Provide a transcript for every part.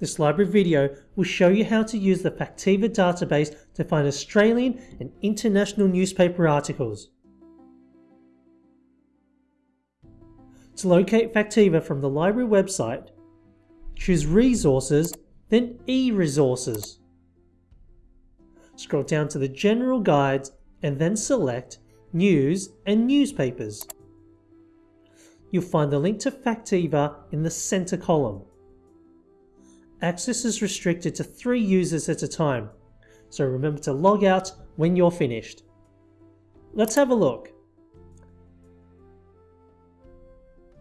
This library video will show you how to use the Factiva database to find Australian and international newspaper articles. To locate Factiva from the library website, choose Resources, then E-Resources. Scroll down to the General Guides and then select News and Newspapers. You'll find the link to Factiva in the centre column. Access is restricted to three users at a time, so remember to log out when you're finished. Let's have a look.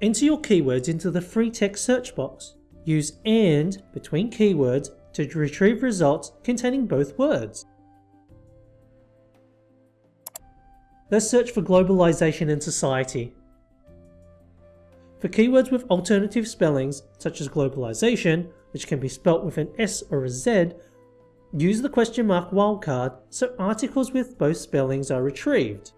Enter your keywords into the free text search box. Use AND between keywords to retrieve results containing both words. Let's search for globalization and society. For keywords with alternative spellings, such as globalization, which can be spelt with an S or a Z, use the question mark wildcard so articles with both spellings are retrieved.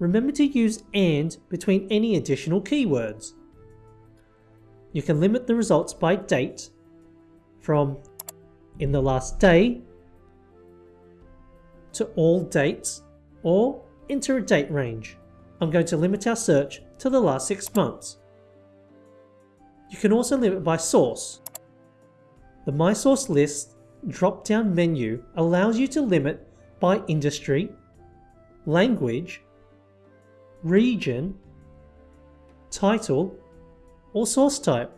Remember to use AND between any additional keywords. You can limit the results by date from in the last day to all dates or enter a date range. I'm going to limit our search to the last six months. You can also limit by source. The My Source List drop-down menu allows you to limit by industry, language, region, title, or source type.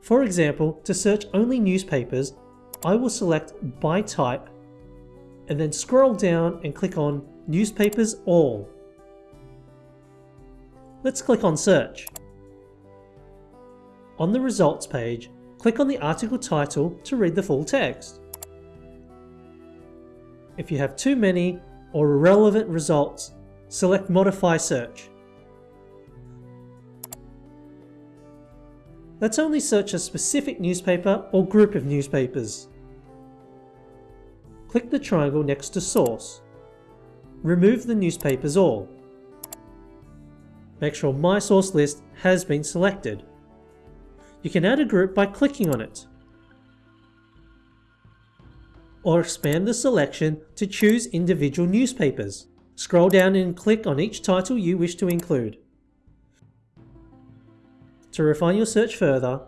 For example, to search only newspapers, I will select by type and then scroll down and click on Newspapers All. Let's click on Search. On the results page, click on the article title to read the full text. If you have too many or irrelevant results, select Modify Search. Let's only search a specific newspaper or group of newspapers. Click the triangle next to Source. Remove the newspapers all. Make sure My Source List has been selected. You can add a group by clicking on it or expand the selection to choose individual newspapers. Scroll down and click on each title you wish to include. To refine your search further,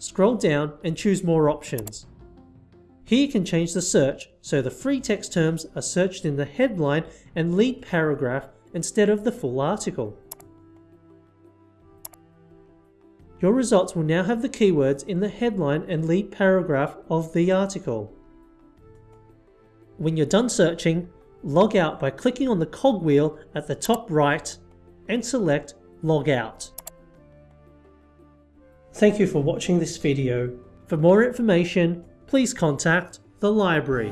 scroll down and choose more options. Here you can change the search so the free text terms are searched in the headline and lead paragraph instead of the full article. Your results will now have the keywords in the headline and lead paragraph of the article. When you're done searching, log out by clicking on the cogwheel at the top right and select Log Out. Thank you for watching this video. For more information, please contact the library.